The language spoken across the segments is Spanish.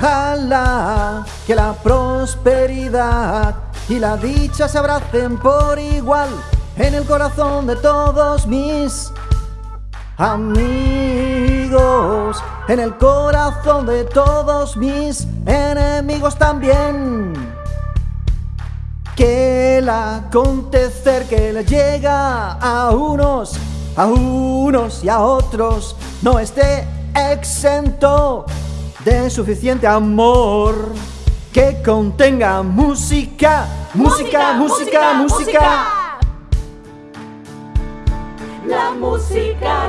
Ojalá que la prosperidad y la dicha se abracen por igual en el corazón de todos mis amigos, en el corazón de todos mis enemigos también. Que el acontecer que le llega a unos, a unos y a otros no esté exento de suficiente amor que contenga música, música, música, música. La música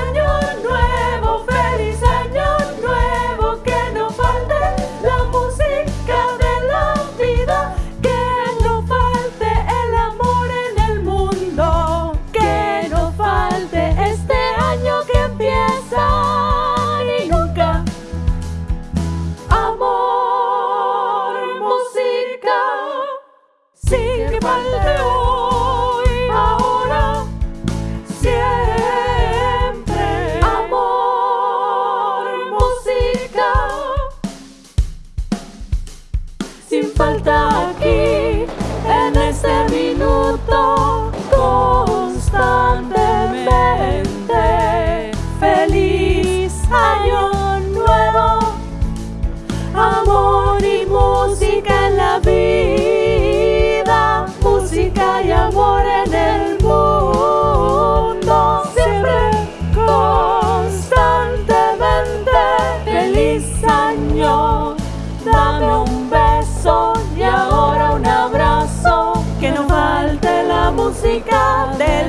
sin que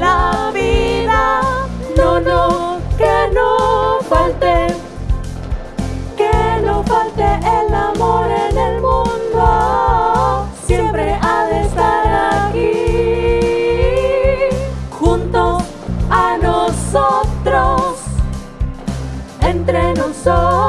la vida. No, no, que no falte, que no falte el amor en el mundo. Siempre ha de estar aquí, junto a nosotros, entre nosotros.